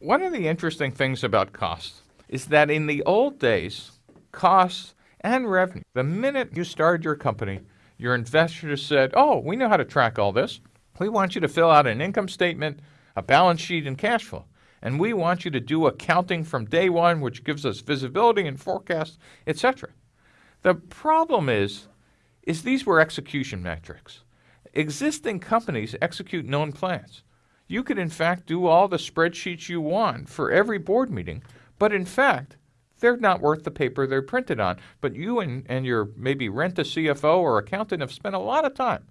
One of the interesting things about costs is that in the old days, costs and revenue, the minute you started your company, your investors said, Oh, we know how to track all this. We want you to fill out an income statement, a balance sheet, and cash flow. And we want you to do accounting from day one, which gives us visibility and forecasts, etc. The problem is, is these were execution metrics. Existing companies execute known plans. You could, in fact, do all the spreadsheets you want for every board meeting, but in fact, they're not worth the paper they're printed on. But you and, and your maybe rent a CFO or accountant have spent a lot of time.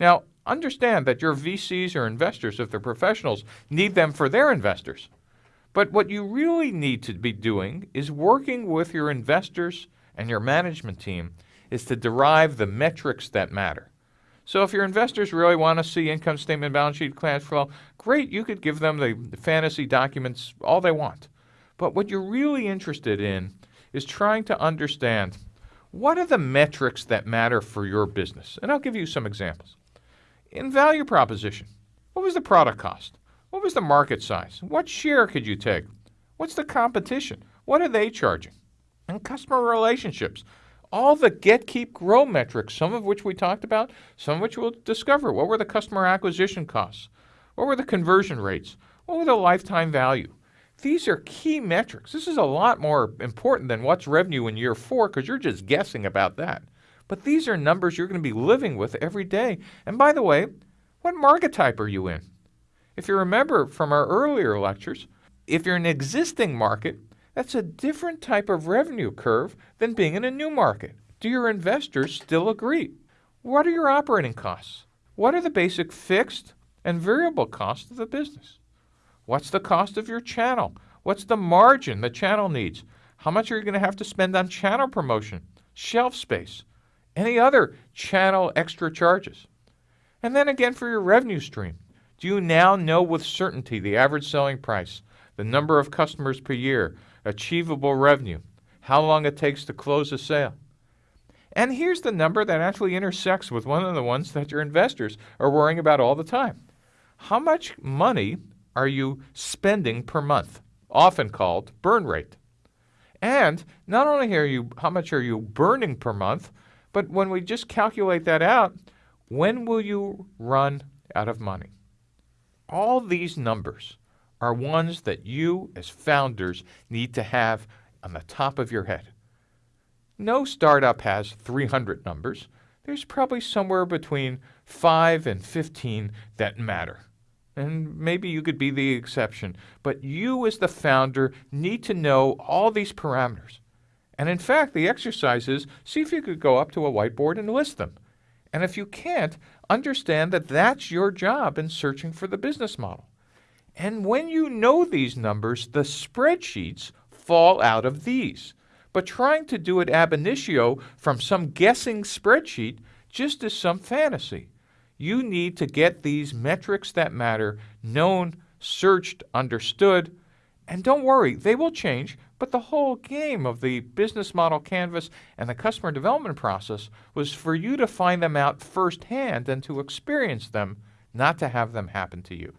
Now, understand that your VCs or investors, if they're professionals, need them for their investors. But what you really need to be doing is working with your investors and your management team is to derive the metrics that matter. So if your investors really want to see income statement, balance sheet, cash flow, great, you could give them the, the fantasy documents all they want. But what you're really interested in is trying to understand what are the metrics that matter for your business? And I'll give you some examples. In value proposition, what was the product cost? What was the market size? What share could you take? What's the competition? What are they charging? And customer relationships, all the get, keep, grow metrics, some of which we talked about, some of which we'll discover. What were the customer acquisition costs? What were the conversion rates? What were the lifetime value? These are key metrics. This is a lot more important than what's revenue in year four because you're just guessing about that. But these are numbers you're going to be living with every day. And by the way, what market type are you in? If you remember from our earlier lectures, if you're an existing market, that's a different type of revenue curve than being in a new market. Do your investors still agree? What are your operating costs? What are the basic fixed and variable costs of the business? What's the cost of your channel? What's the margin the channel needs? How much are you going to have to spend on channel promotion, shelf space, any other channel extra charges? And then again for your revenue stream. Do you now know with certainty the average selling price, the number of customers per year, achievable revenue, how long it takes to close a sale? And here's the number that actually intersects with one of the ones that your investors are worrying about all the time. How much money are you spending per month? Often called burn rate. And not only are you how much are you burning per month, but when we just calculate that out, when will you run out of money? All these numbers are ones that you as founders need to have on the top of your head. No startup has 300 numbers. There's probably somewhere between 5 and 15 that matter. And maybe you could be the exception. But you, as the founder, need to know all these parameters. And in fact, the exercise is see if you could go up to a whiteboard and list them. And if you can't, understand that that's your job in searching for the business model. And when you know these numbers, the spreadsheets fall out of these. But trying to do it ab initio from some guessing spreadsheet just is some fantasy. You need to get these metrics that matter known, searched, understood, and don't worry, they will change, but the whole game of the business model canvas and the customer development process was for you to find them out firsthand and to experience them, not to have them happen to you.